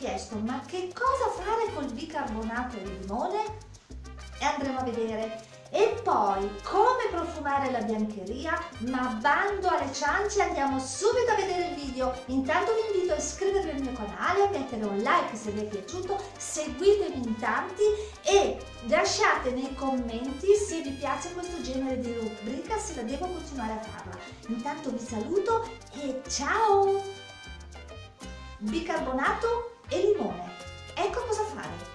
chiesto ma che cosa fare col bicarbonato di limone? E andremo a vedere. E poi come profumare la biancheria? Ma bando alle ciance, andiamo subito a vedere il video. Intanto vi invito a iscrivervi al mio canale, mettere un like se vi è piaciuto, seguitemi in tanti e lasciate nei commenti se vi piace questo genere di rubrica, se la devo continuare a farla. Intanto vi saluto e ciao! Bicarbonato e limone. Ecco cosa fare.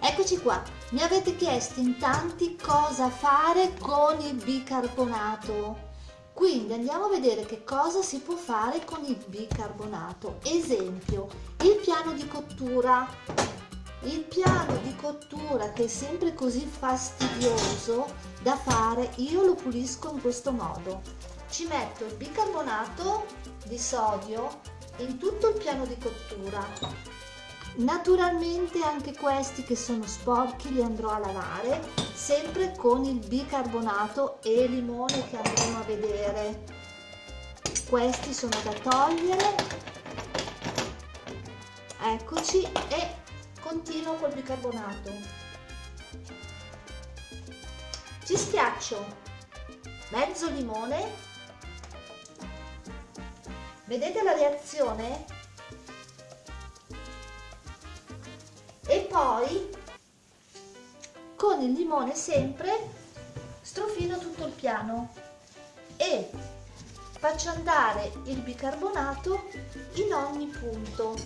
Eccoci qua, mi avete chiesto in tanti cosa fare con il bicarbonato. Quindi andiamo a vedere che cosa si può fare con il bicarbonato. Esempio, il piano di cottura. Il piano di cottura che è sempre così fastidioso da fare, io lo pulisco in questo modo. Ci metto il bicarbonato di sodio in tutto il piano di cottura Naturalmente anche questi che sono sporchi li andrò a lavare, sempre con il bicarbonato e limone che andremo a vedere. Questi sono da togliere. Eccoci e continuo col bicarbonato. Ci schiaccio mezzo limone. Vedete la reazione? poi con il limone sempre strofino tutto il piano e faccio andare il bicarbonato in ogni punto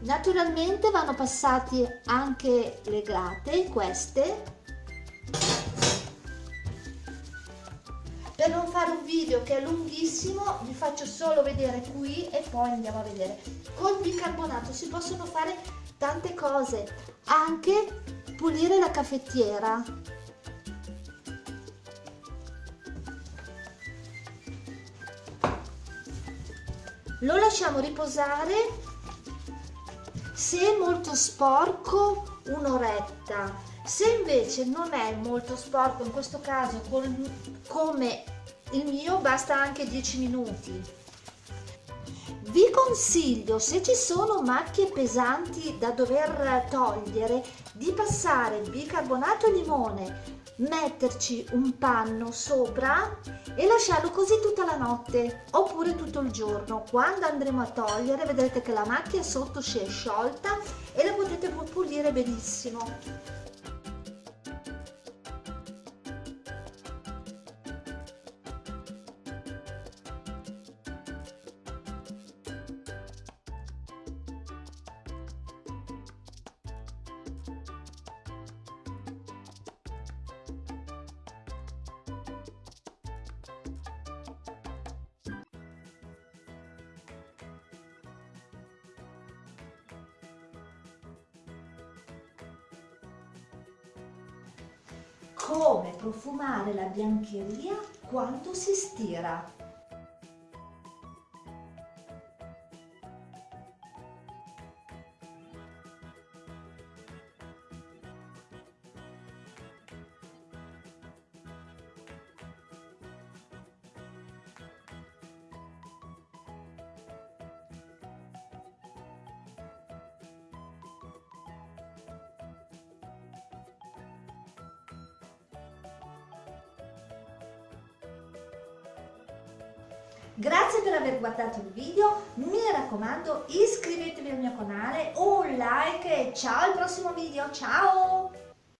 naturalmente vanno passati anche le grate queste per non fare un video che è lunghissimo vi faccio solo vedere qui e poi andiamo a vedere. Col bicarbonato si possono fare tante cose anche pulire la caffettiera. Lo lasciamo riposare. Se è molto sporco un'oretta se invece non è molto sporco in questo caso come il mio basta anche 10 minuti. Vi consiglio se ci sono macchie pesanti da dover togliere di passare bicarbonato e limone metterci un panno sopra e lasciarlo così tutta la notte oppure tutto il giorno. Quando andremo a togliere vedrete che la macchia sotto si è sciolta e la potete pulire benissimo come profumare la biancheria quando si stira. Grazie per aver guardato il video, mi raccomando iscrivetevi al mio canale, un like e ciao al prossimo video, ciao!